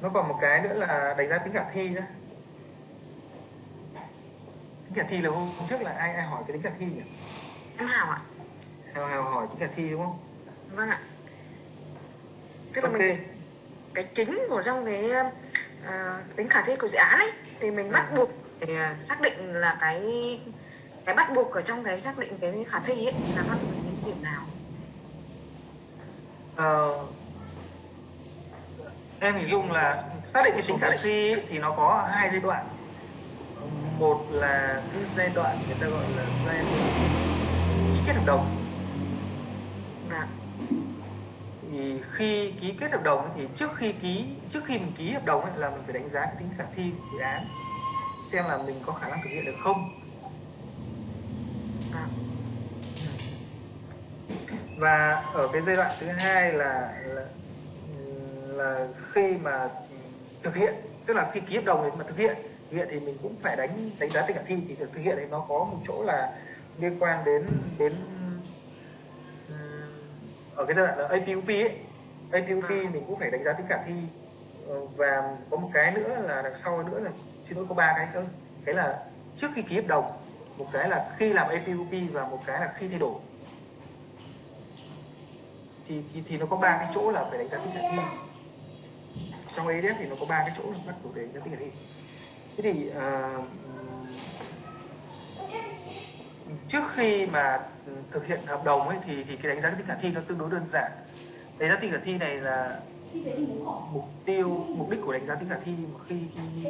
nó còn một cái nữa là đánh giá tính khả thi nữa. Tính khả thi là hôm trước là ai ai hỏi cái tính khả thi nhỉ? Em Hào ạ. Hào Hào hỏi tính khả thi đúng không? Vâng ạ. Tức là Ok. mình cái chính của trong cái à, tính khả thi của dự án ấy thì mình bắt Ừ. buộc để xác định là cái cái bắt buộc ở trong cái xác định cái khả thi ấy là nó ở cái điểm nào. Ờ, em hình dung là xác định cái tính khả thi thì nó có hai giai đoạn. Một là cái giai đoạn người ta gọi là giai đoạn ký kết hợp đồng. Và thì khi ký kết hợp đồng thì trước khi ký trước khi mình ký hợp đồng ấy, là mình phải đánh giá cái tính khả thi của dự án xem là mình có khả năng thực hiện được không. Và và ở cái giai đoạn thứ hai là là, là khi mà thực hiện tức là khi ký hợp đồng thì mà thực hiện thực hiện thì mình cũng phải đánh đánh giá tính khả thi thì thực hiện thì nó có một chỗ là liên quan đến đến ở cái giai đoạn là APUP ấy. APUP À. mình cũng phải đánh giá tính khả thi Ờ, và có một cái nữa là đằng sau nữa là xin lỗi có ba cái cơ. Cái là trước khi ký hợp đồng một cái là khi làm APUP và một cái là khi thay đổi. Thì, thì thì nó có ba cái chỗ là phải đánh giá tính khả thi trong ADF thì nó có ba cái chỗ là bắt chủ đề đánh giá thi thế thì ờ, trước khi mà thực hiện hợp đồng ấy thì thì cái đánh giá tính khả thi nó tương đối đơn giản. Đánh giá tính khả thi này là mục tiêu mục đích của đánh giá tính khả thi mà khi khi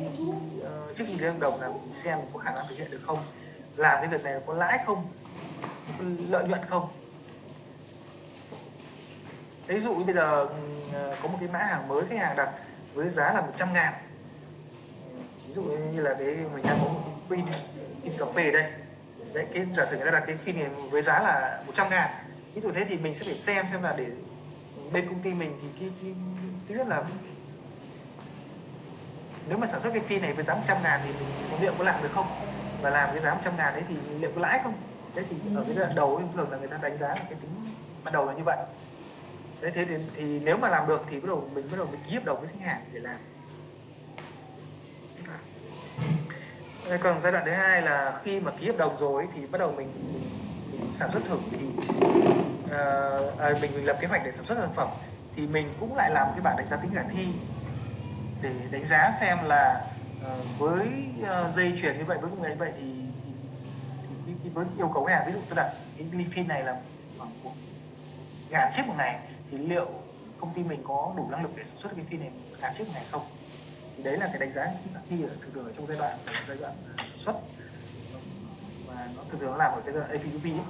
uh, trước khi ký hợp đồng là mình xem có khả năng thực hiện được không làm cái việc này có lãi không có lợi nhuận không. Ví dụ như bây giờ ờ, có một cái mã hàng mới khách hàng đặt với giá là 100 ngàn. Ví dụ như là cái mình đang có một cái phin phin cà phê ở đây. Đấy cái giả sử người ta đặt cái phin này với giá là 100 ngàn. Ví dụ thế thì mình sẽ phải xem xem là để bên công ty mình thì cái, cái thứ nhất là nếu mà sản xuất cái phim này với giá 100 ngàn thì mình liệu có làm được không? Và làm cái giá 100 ngàn đấy thì liệu có lãi không? Đấy thì ở cái giai đoạn đầu thường là người ta đánh giá là cái tính ban đầu là như vậy đấy thế thì, thì nếu mà làm được thì bắt đầu mình bắt đầu mình ký hợp đồng với khách hàng để làm. Thế còn giai đoạn thứ hai là khi mà ký hợp đồng rồi thì bắt đầu mình, mình, sản xuất thử thì uh, à, mình mình lập kế hoạch để sản xuất sản phẩm thì mình cũng lại làm cái bản đánh giá tính khả thi để đánh giá xem là uh, với uh, dây chuyển như vậy với công nghệ như vậy thì, thì, thì, thì, với yêu cầu khách hàng ví dụ tôi đặt cái ly này là khoảng một ngàn chiếc một ngày thì liệu công ty mình có đủ năng lực để sản xuất cái phim này một trước chiếc ngày không? Thì đấy là cái đánh giá khi thi ở thường thường ở trong giai đoạn giai đoạn ờ, sản xuất. Và nó thường thường nó làm ở cái giai đoạn APUP ấy.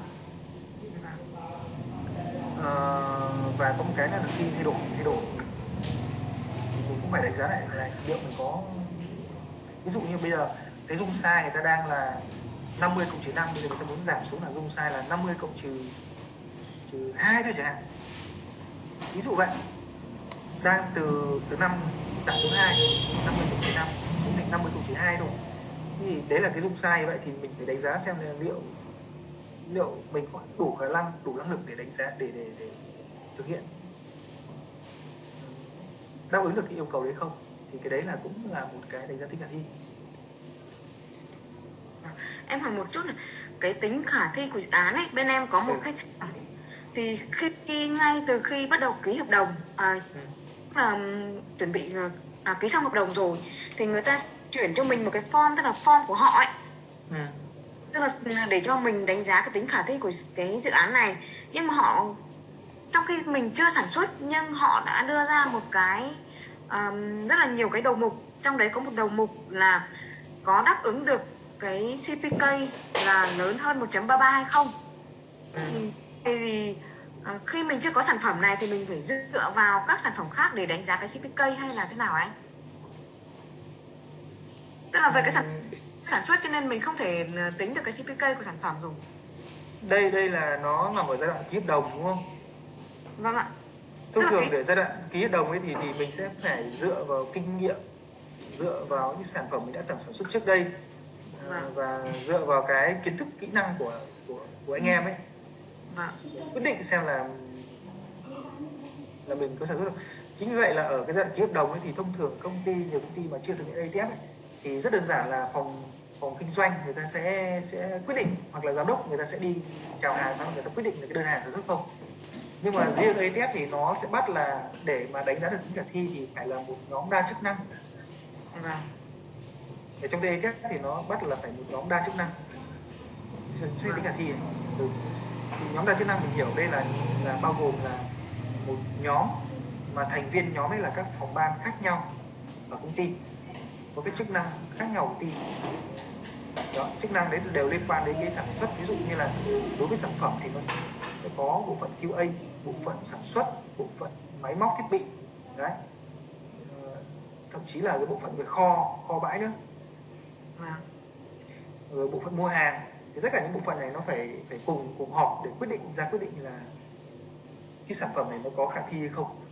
À, và có một cái là khi thay đổi thay đổi. Thì mình cũng phải đánh giá lại là liệu mình có ví dụ như bây giờ cái dung sai người ta đang là 50 cộng trừ 5 bây giờ người ta muốn giảm xuống là dung sai là 50 cộng trừ trừ 2 thôi chẳng hạn ví dụ vậy đang từ từ 5 giảm xuống 2 50 cộng trừ 5 xuống thành 50 cộng trừ 2 thôi. Thì đấy là cái dung sai vậy thì mình phải đánh giá xem là liệu liệu mình có đủ khả năng đủ năng lực để đánh giá để để, để thực hiện. Đáp ứng được cái yêu cầu đấy không? Thì cái đấy là cũng là một cái đánh giá tính khả thi. Em hỏi một chút này. Cái tính khả thi của dự án ấy bên em có một Ừ. khách hàng thì khi, ngay từ khi bắt đầu ký hợp đồng à, là chuẩn bị ờ, à, ký xong hợp đồng rồi thì người ta chuyển cho mình một cái form tức là form của họ ấy Ừ. tức là để cho mình đánh giá cái tính khả thi của cái dự án này nhưng mà họ trong khi mình chưa sản xuất nhưng họ đã đưa ra một cái um, rất là nhiều cái đầu mục trong đấy có một đầu mục là có đáp ứng được cái CPK là lớn hơn 1.33 hay không Ừ. thì, thì ờ, khi mình chưa có sản phẩm này thì mình phải dựa vào các sản phẩm khác để đánh giá cái CPK hay là thế nào anh? Tức là về cái sản sản xuất cho nên mình không thể ờ, tính được cái CPK của sản phẩm rồi. đây đây là nó nằm ở giai đoạn ký hợp đồng đúng không Vâng ạ. thông thường cái- để giai đoạn ký hợp đồng ấy thì thì mình sẽ phải dựa vào kinh nghiệm dựa vào những sản phẩm mình đã từng sản xuất trước đây à, Vâng. và dựa vào cái kiến thức kỹ năng của của của anh em ấy Vâng. quyết định xem là là mình có sản xuất được chính vì vậy là ở cái giai đoạn ký hợp đồng ấy thì thông thường công ty nhiều công ty mà chưa thực hiện ATF ấy, thì rất đơn giản là phòng phòng kinh doanh người ta sẽ sẽ quyết định hoặc là giám đốc người ta sẽ đi chào hàng xong người ta quyết định là cái đơn hàng sản xuất không nhưng mà riêng ATF thì nó sẽ bắt là để mà đánh giá được tính khả thi thì phải là một nhóm đa chức năng vâng ở trong ATF thì nó bắt là phải một nhóm đa chức năng suy tính khả thi này. Ừ. thì nhóm đa chức năng mình hiểu đây là là bao gồm là một nhóm mà thành viên nhóm ấy là các phòng ban khác nhau ở công ty. Có cái chức năng khác nhau của công ty. Đó, chức năng đấy đều liên quan đến cái sản xuất. Ví dụ như là đối với sản phẩm thì nó sẽ, sẽ có bộ phận QA bộ phận sản xuất bộ phận máy móc thiết bị. Đấy. Ờ, thậm chí là cái bộ phận về kho kho bãi nữa. Vâng. Rồi bộ phận mua hàng thì tất cả những bộ phận này nó phải phải cùng cùng họp để quyết định ra quyết định là cái sản phẩm này nó có khả thi hay không.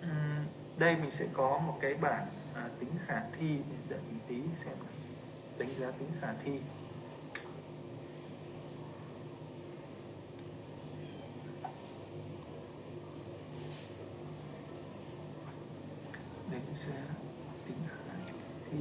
Ừm, đây mình sẽ có một cái bảng à, tính khả thi để đợi mình tí xem đánh giá tính khả thi giá tính khả thi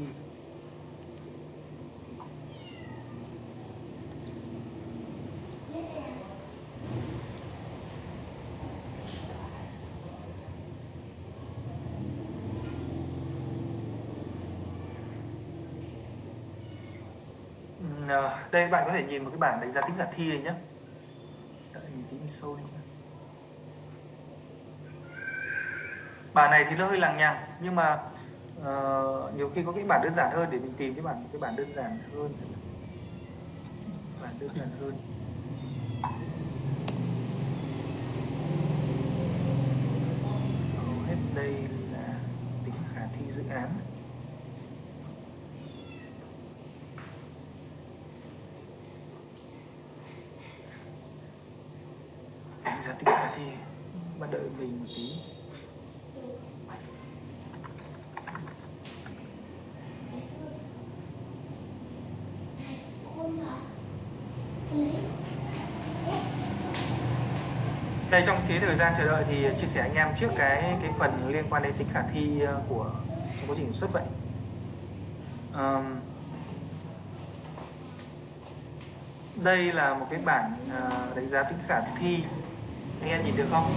à, đây bạn có thể nhìn một cái bảng đánh giá tính khả thi này nhé đợi mình tí mình sâu lên nhé. Bản này thì nó hơi lằng nhằng nhưng mà uh, nhiều khi có cái bản đơn giản hơn để mình tìm cái bản cái bản đơn giản hơn. Bản đơn giản hơn. Hầu hết đây là tính khả thi dự án. Đánh giá tính khả thi mà đợi mình một tí. Đây trong cái thời gian chờ đợi thì chia sẻ anh em trước cái cái phần liên quan đến tính khả thi ờ, của trong quá trình xuất vậy. Um, đây là một cái bảng ờ, đánh giá tính khả thi. Anh em nhìn được không?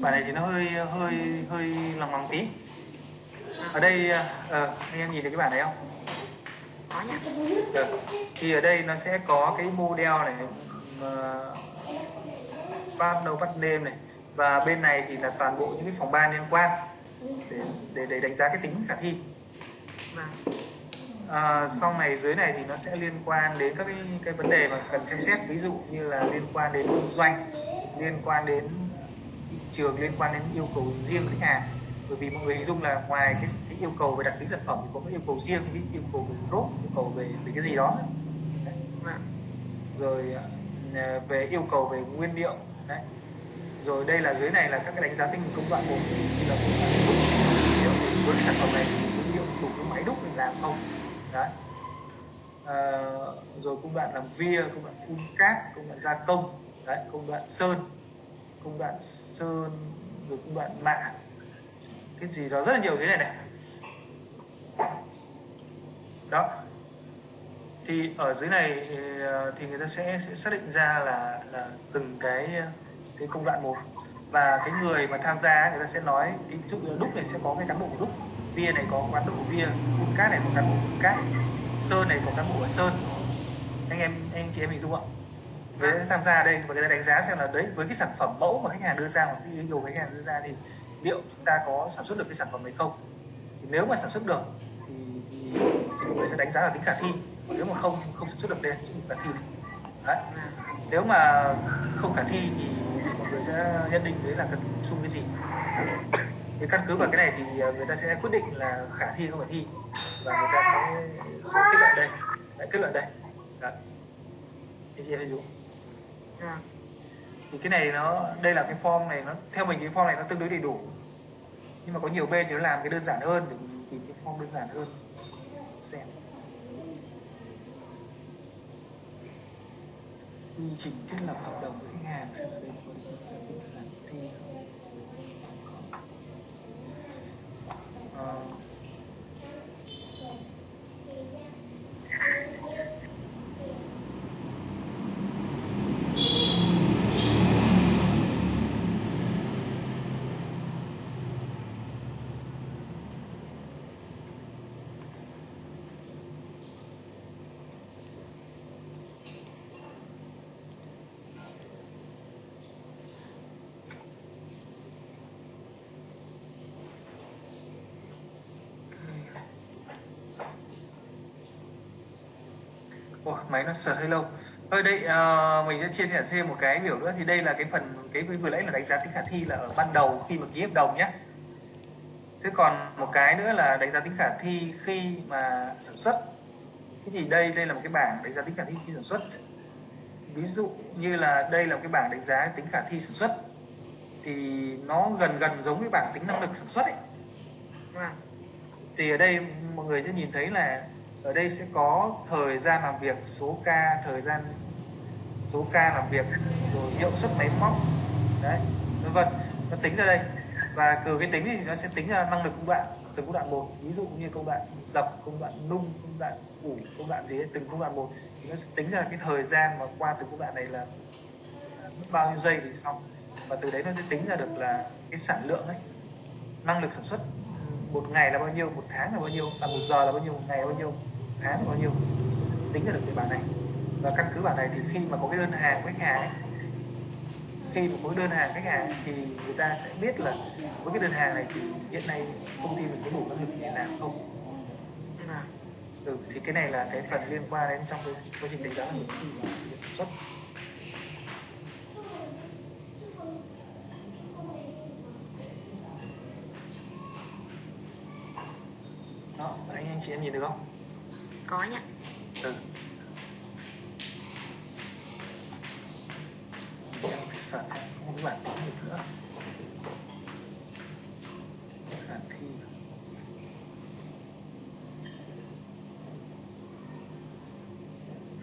Bản này thì nó hơi hơi hơi lòng lòng tí. Ở đây uh, anh em nhìn được cái bản này không? Nhỉ được. Thì ở đây nó sẽ có cái model này uh, bắt đầu bắt name này và bên này thì là toàn bộ những cái phòng ban liên quan để để, để đánh giá cái tính khả thi. vâng À, sau này dưới này thì nó sẽ liên quan đến các cái, cái vấn đề mà cần xem xét ví dụ như là liên quan đến kinh doanh, liên quan đến thị trường, liên quan đến yêu cầu riêng khách hàng. Bởi vì mọi người hình dung là ngoài cái, cái yêu cầu về đặc tính sản phẩm thì có cái yêu cầu riêng, ví yêu cầu về rốt, yêu cầu về về cái gì đó. Đấy. vâng rồi à, về yêu cầu về nguyên liệu. Đấy. Rồi đây là dưới này là các cái đánh giá tinh công đoạn một. Như là công đoạn đúc với cái sản phẩm này thì nguyên liệu đủ cái máy đúc mình làm không? Đấy. À, rồi công đoạn làm via công đoạn phun cát công đoạn gia công. Đấy công đoạn sơn công đoạn sơn rồi công đoạn mạ cái gì đó rất là nhiều thế này này. Đó. Thì ở dưới này ờ, thì người ta sẽ, sẽ xác định ra là là từng cái cái công đoạn một. Và cái người mà tham gia người ta sẽ nói ví dụ đúc này sẽ có cái cán bộ của đúc bia này có cán bộ của bia phun cát này có cán bộ phun cát sơn này có cán bộ của sơn. Anh em anh chị em hình dung ạ với tham gia đây và người ta đánh giá xem là đấy với cái sản phẩm mẫu mà khách hàng đưa ra hoặc cái yêu cầu khách hàng đưa ra thì liệu chúng ta có sản xuất được cái sản phẩm này không? Thì nếu mà sản xuất được thì thì, thì mọi người sẽ đánh giá là tính khả thi. Còn nếu mà không không sản xuất được đây thì là khả thi. Đấy. Nếu mà không khả thi thì, thì mọi người sẽ nhận định đấy là cần bổ sung cái gì. Thì căn cứ vào cái này thì à, người ta sẽ quyết định là khả thi không khả thi. Và người ta sẽ, sẽ kết luận đây. Đấy, kết luận đây. Đấy. thì chị em thấy thì cái này nó, đây là cái form này, nó, theo mình cái form này nó tương đối đầy đủ. Nhưng mà có nhiều bên thì nó làm cái đơn giản hơn để mình tìm cái form đơn giản hơn. Xem. Quy trình thiết lập hợp đồng với khách hàng xem là đây có gì giải thi không Ủa, máy nó sợt hơi lâu. Thôi đây ờ, mình sẽ chia sẻ thêm một cái biểu nữa thì đây là cái phần cái vừa nãy là đánh giá tính khả thi là ở ban đầu khi mà ký hợp đồng nhé. Thế còn một cái nữa là đánh giá tính khả thi khi mà sản xuất. Thế thì đây đây là một cái bảng đánh giá tính khả thi khi sản xuất. Ví dụ như là đây là một cái bảng đánh giá tính khả thi sản xuất thì nó gần gần giống với bảng tính năng lực sản xuất ấy. vâng Thì ở đây mọi người sẽ nhìn thấy là ở đây sẽ có thời gian làm việc, số ca, thời gian số ca làm việc, rồi hiệu suất máy móc, đấy, vân vân. Nó tính ra đây. Và từ cái tính thì nó sẽ tính ra năng lực công đoạn từng công đoạn một. Ví dụ như công đoạn dập, công đoạn nung, công đoạn ủ, công đoạn gì đấy, từng công đoạn một. Thì nó sẽ tính ra cái thời gian mà qua từng công đoạn này là à, mất bao nhiêu giây thì xong. Và từ đấy nó sẽ tính ra được là cái sản lượng ấy năng lực sản xuất một ngày là bao nhiêu một tháng là bao nhiêu là một giờ là bao nhiêu một ngày là bao nhiêu một tháng là bao nhiêu? Tính ra được cái bản này. Và căn cứ bản này thì khi mà có cái đơn hàng của khách hàng ấy, khi mà có cái đơn hàng khách hàng thì người ta sẽ biết là với cái đơn hàng này thì hiện nay công ty mình có đủ năng lực để làm không? Vâng. Ừ, thì cái này là cái phần liên quan đến trong cái quá trình đánh giá năng lực sản xuất đó anh anh chị em nhìn được không? Có nhỉ. Ừ. Em phải search xem không có cái bản tính được nữa. Khả thi.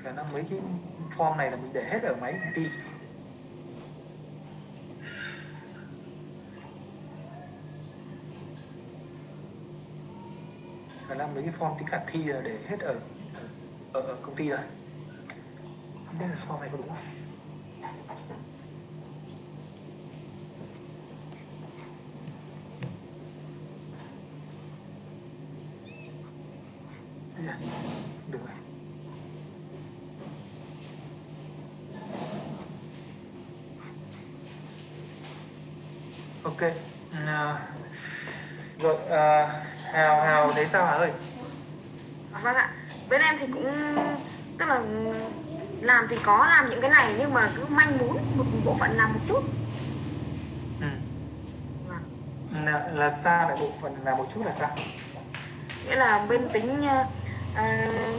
Khả năng mấy cái form này là mình để hết ở máy công ty mấy cái form tính khả thi là để hết ở ở, ở công ty rồi. Không biết là form này có đúng không? Dạ, Được rồi. Ok uh, rồi uh, hào hào thấy sao hả ơi? Vâng ạ bên em thì cũng tức là làm thì có làm những cái này nhưng mà cứ manh muốn một bộ phận làm một chút ừ. vâng. là, là sao lại bộ phận là một chút là sao nghĩa là bên tính ờ,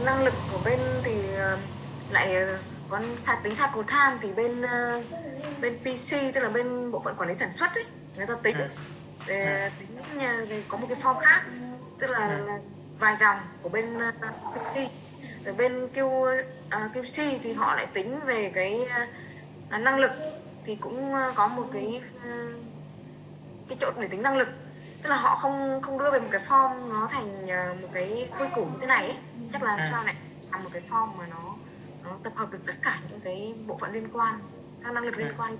năng lực của bên thì ờ, lại có sạc tính sạc của tham thì bên ờ, bên PC tức là bên bộ phận quản lý sản xuất ấy người ta tính Ừ. để tính ờ, thì có một cái form khác tức là, Ừ. là vài dòng của bên ờ, PC rồi bên Q, ờ, QC thì họ lại tính về cái ờ, năng lực thì cũng ờ, có một cái ờ, cái chỗ để tính năng lực tức là họ không không đưa về một cái form nó thành ờ, một cái quy củ như thế này ấy. chắc là Ừ. sao lại làm một cái form mà nó nó tập hợp được tất cả những cái bộ phận liên quan các năng lực liên Ừ. quan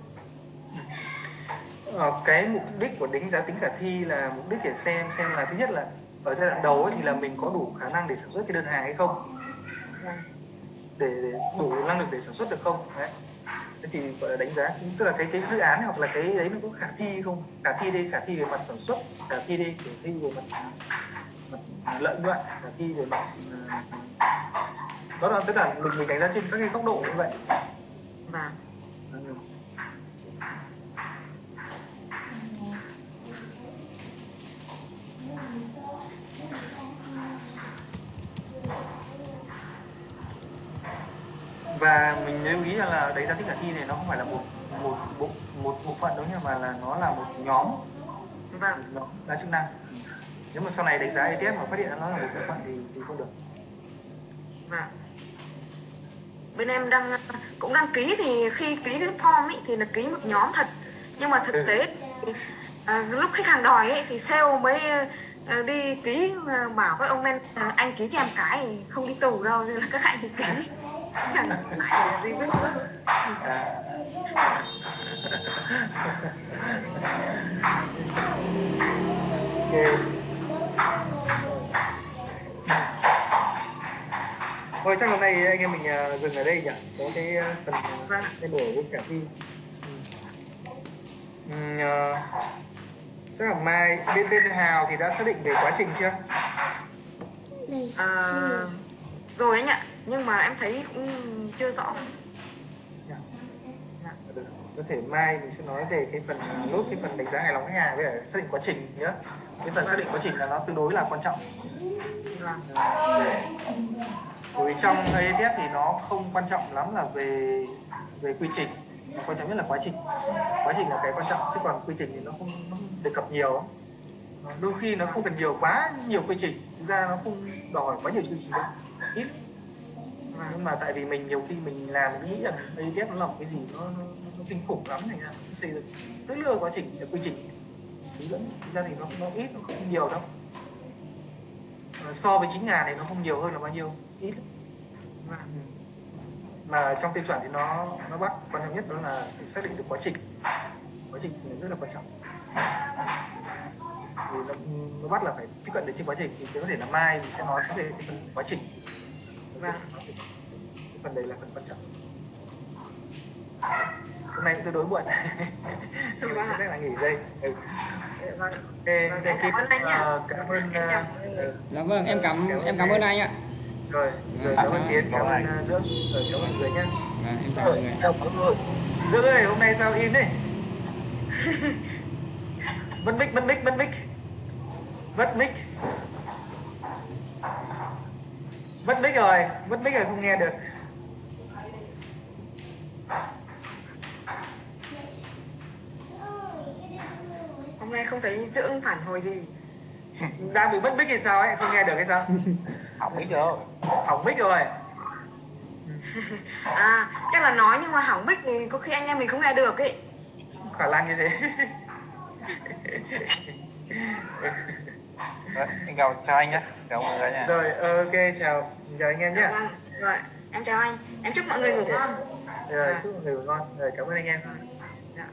Ờ, cái mục đích của đánh giá tính khả thi là mục đích để xem xem là thứ nhất là ở giai đoạn đầu ấy thì là mình có đủ khả năng để sản xuất cái đơn hàng hay không? Vâng. để, để đủ năng lực để sản xuất được không? Đấy. Thế thì gọi là đánh giá tức là cái cái dự án hoặc là cái đấy nó có khả thi không? Khả thi đây khả thi về mặt sản xuất khả thi đây khả thi về mặt, mặt lợi nhuận khả thi về mặt ờ, đó là tức là mình mình đánh giá trên các cái góc độ như vậy. Và và mình lưu ý rằng là đánh giá tính khả thi này nó không phải là một một bộ một bộ phận đâu nhá mà là nó là một nhóm. Vâng. Nó đa chức năng. Nếu mà sau này đánh giá ETF mà phát hiện nó là một bộ phận thì thì không được. Vâng. Bên em đang cũng đăng ký thì khi ký cái form ấy thì là ký một nhóm thật. Nhưng mà thực Ừ. tế thì, à, lúc khách hàng đòi ấy thì sale mới à, đi ký à, bảo với ông men anh ký cho em cái thì không đi tù đâu nên là các anh thì ký lại là gì biết à. ok thôi chắc hôm nay anh em mình à, dừng ở đây nhỉ có cái à, phần Vâng. cái nổ với cả thi ừ. Ừ, à, chắc là mai bên bên Hào thì đã xác định về quá trình chưa à, rồi anh ạ nhưng mà em thấy cũng chưa rõ. Dạ. Được. có thể mai mình sẽ nói về cái phần nốt cái phần đánh giá hài lòng khách hàng với cả xác định quá trình nhé cái phần xác định quá trình là nó tương đối là quan trọng. Vâng bởi vì trong ETF thì nó không quan trọng lắm là về về quy trình. Quan trọng nhất là quá trình. Quá trình là cái quan trọng chứ còn quy trình thì nó không, nó không đề cập nhiều. Đôi khi nó không cần nhiều quá nhiều quy trình. Thực ra nó không đòi quá nhiều quy trình đâu. Ít vâng. Nhưng mà tại vì mình nhiều khi mình làm mình nghĩ rằng ETF nó là một cái gì nó, nó, nó kinh khủng lắm thành ra mình xây dựng rất là quá trình quy trình. Hướng dẫn ra thì nó nó ít nó không nhiều đâu. Ờ, so với 9 ngàn thì nó không nhiều hơn là bao nhiêu? Ít lắm. vâng. Mà trong tiêu chuẩn thì nó nó bắt quan trọng nhất đó là xác định được quá trình. Quá trình rất là quan trọng. Thì nó, nó bắt là phải tiếp cận được trên quá trình thì có thể là mai mình sẽ nói về cái quá trình. Vâng. Phần đấy là phần quan trọng hôm nay tương đối muộn mình Vâng sẽ là nghỉ đây ừ. vâng Ok, Vâng, em cảm ơn anh nhá. ờ, cảm ơn Em ờ, mọi người. ờ, Dạ vâng, em cảm em cảm ơn anh ạ. rồi, rồi À, cảm ơn. Tiến, cảm ơn ờ, Dưỡng, rồi cảm ơn mọi người nhé. Vâng, em chào mọi người. Dưỡng ơi, hôm nay sao im đấy? Mất mic, mất mic, mất mic. Mất mic. Mất mic rồi, mất mic rồi không nghe được. Hôm nay không thấy dưỡng phản hồi gì Đang bị mất mic thì sao ấy, không nghe được hay sao? không biết được Hỏng mic rồi. à chắc là nói nhưng mà hỏng mic thì có khi anh em mình không nghe được ấy Khả năng như thế. Em chào anh nhé chào mọi người nha rồi, ok, chào, chào anh em nhé. vâng rồi em chào anh em chúc mọi người ngủ ngon Rồi, chúc mọi người ngủ ngon. Rồi, cảm ơn anh em. dạ